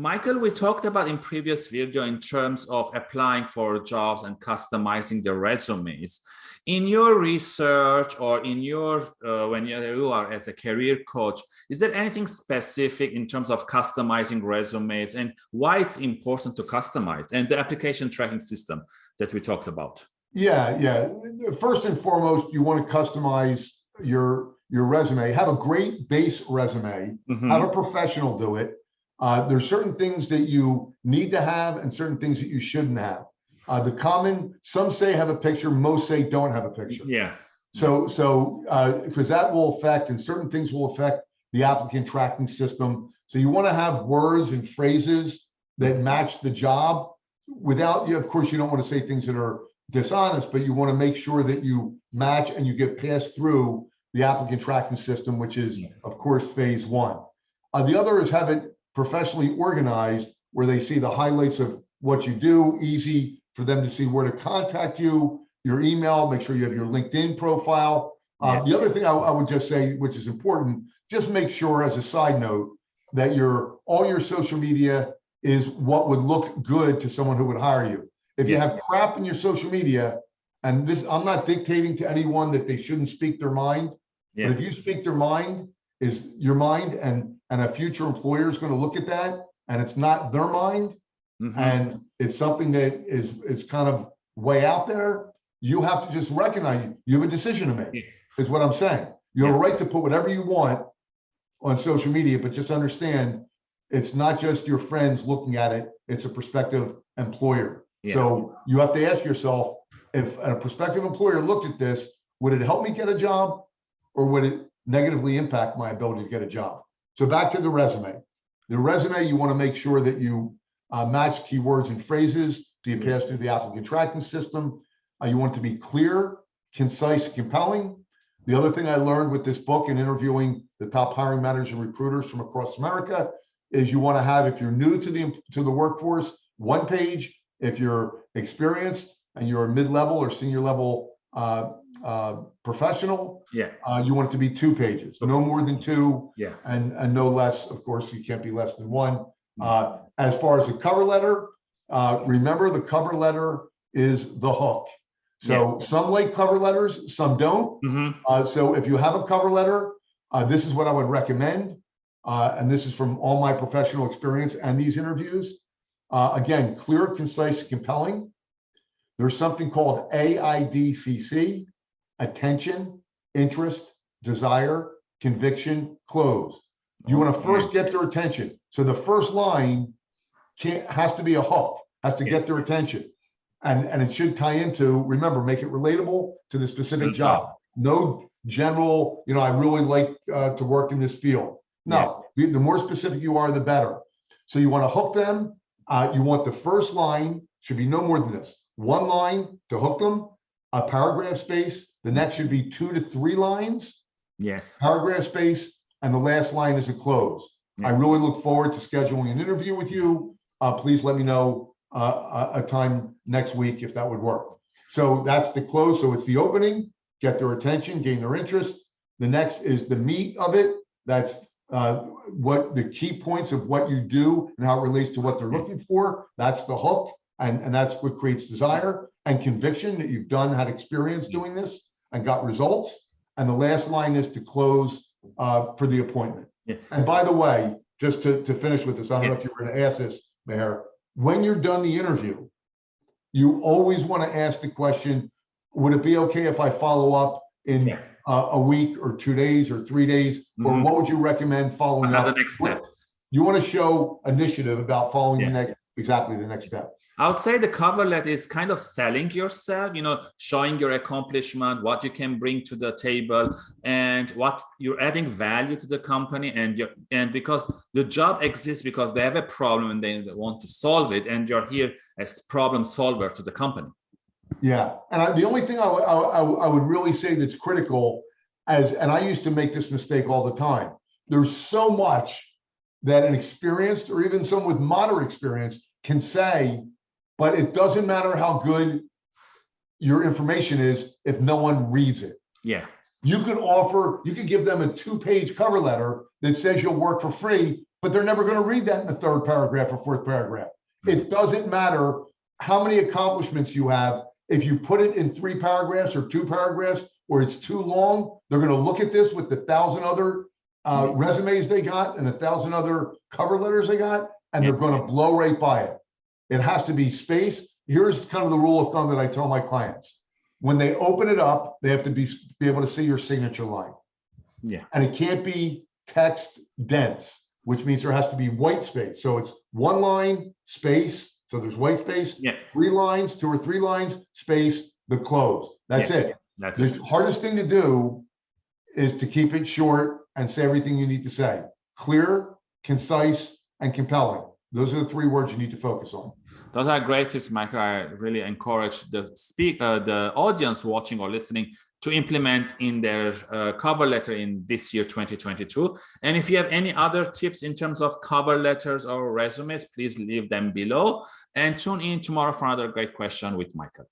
Michael, we talked about in previous video in terms of applying for jobs and customizing the resumes. In your research or in your, uh, when you are as a career coach, is there anything specific in terms of customizing resumes and why it's important to customize and the application tracking system that we talked about? Yeah, yeah. First and foremost, you want to customize your your resume. Have a great base resume. Mm -hmm. Have a professional do it. Uh, there's certain things that you need to have and certain things that you shouldn't have. Uh, the common, some say have a picture, most say don't have a picture. Yeah. So, so because uh, that will affect and certain things will affect the applicant tracking system. So you want to have words and phrases that match the job without you. Of course, you don't want to say things that are dishonest, but you want to make sure that you match and you get passed through the applicant tracking system, which is, yes. of course, phase one. Uh, the other is have it professionally organized where they see the highlights of what you do, easy for them to see where to contact you, your email, make sure you have your LinkedIn profile. Uh, the other thing I, I, would just say, which is important, just make sure as a side note that your all your social media is what would look good to someone who would hire you. If you have crap in your social media, and this, I'm not dictating to anyone that they shouldn't speak their mind, yeah. but if you speak their mind, is your mind, and and a future employer is going to look at that, and it's not their mind, Mm -hmm. And it's something that is is kind of way out there. You have to just recognize you have a decision to make, is what I'm saying. You have a right to put whatever you want on social media, but just understand it's not just your friends looking at it, it's a prospective employer. Yes. So you have to ask yourself, if a prospective employer looked at this, would it help me get a job or would it negatively impact my ability to get a job? So back to the resume. The resume, you want to make sure that you uh, match keywords and phrases so you pass through the applicant tracking system. Uh, you want to be clear, concise, compelling. The other thing I learned with this book and interviewing the top hiring managers and recruiters from across America is you want to have, if you're new to the to the workforce, one page. If you're experienced and you're a mid-level or senior level uh, uh, professional, yeah, uh, you want it to be two pages, no more than two, yeah, and and no less. Of course, you can't be less than one. Uh, as far as the cover letter, uh, remember the cover letter is the hook. So yeah. some like cover letters, some don't. Mm -hmm. uh, so if you have a cover letter, uh, this is what I would recommend. Uh, and this is from all my professional experience and these interviews. Uh, again, clear, concise, compelling. There's something called AIDCC, attention, interest, desire, conviction, close. You want to first get their attention. So the first line can't has to be a hook, has to get their attention. And, and it should tie into, remember, make it relatable to the specific job. No general, you know, I really like uh, to work in this field. No, yeah. the, the, more specific you are, the better. So you want to hook them. Uh, you want the first line should be no more than this. One line to hook them, a paragraph space. The next should be two to three lines. Yes. Paragraph space, and the last line is a close. Yeah. I really look forward to scheduling an interview with you. Uh, please let me know uh, a time next week if that would work. So that's the close. So it's the opening, get their attention, gain their interest. The next is the meat of it. That's uh, what the key points of what you do and how it relates to what they're looking for. That's the hook. And, and that's what creates desire and conviction that you've done, had experience doing this and got results. And the last line is to close uh, for the appointment. Yeah. And by the way, just to, to finish with this, I don't yeah. know if you were going to ask this, Mayor, when you're done the interview, you always want to ask the question, would it be okay if I follow up in yeah. uh, a week or two days or three days? Mm -hmm. Or mm-hmm. what would you recommend following up? the next steps? You want to show initiative about following the next, exactly the next step. I would say the cover letter is kind of selling yourself, you know, showing your accomplishment, what you can bring to the table and what you're adding value to the company. And you and because the job exists because they have a problem and they want to solve it. And you're here as problem solver to the company. Yeah. And I, the only thing I, I, I would really say that's critical as, and I used to make this mistake all the time. There's so much that an experienced or even someone with moderate experience can say but it doesn't matter how good your information is if no one reads it. Yeah. You could offer, you could give them a two page cover letter that says you'll work for free, but they're never gonna read that in the third paragraph or fourth paragraph. It doesn't matter how many accomplishments you have. If you put it in three paragraphs or two paragraphs, or it's too long, they're gonna look at this with the thousand other uh, resumes they got and a thousand other cover letters they got, and they're gonna blow right by it. It has to be space. Here's kind of the rule of thumb that I tell my clients. When they open it up, they have to be, be able to see your signature line. Yeah. And it can't be text dense, which means there has to be white space. So it's one line, space, so there's white space, Yeah. three lines, two or three lines, space, the close. That's Yeah. it. That's The it. hardest thing to do is to keep it short and say everything you need to say. Clear, concise, and compelling. Those are the three words you need to focus on. Those are great tips, Michael. I really encourage the speak, uh, the audience watching or listening to implement in their uh, cover letter in this year 2022. And if you have any other tips in terms of cover letters or resumes, please leave them below and tune in tomorrow for another great question with Michael.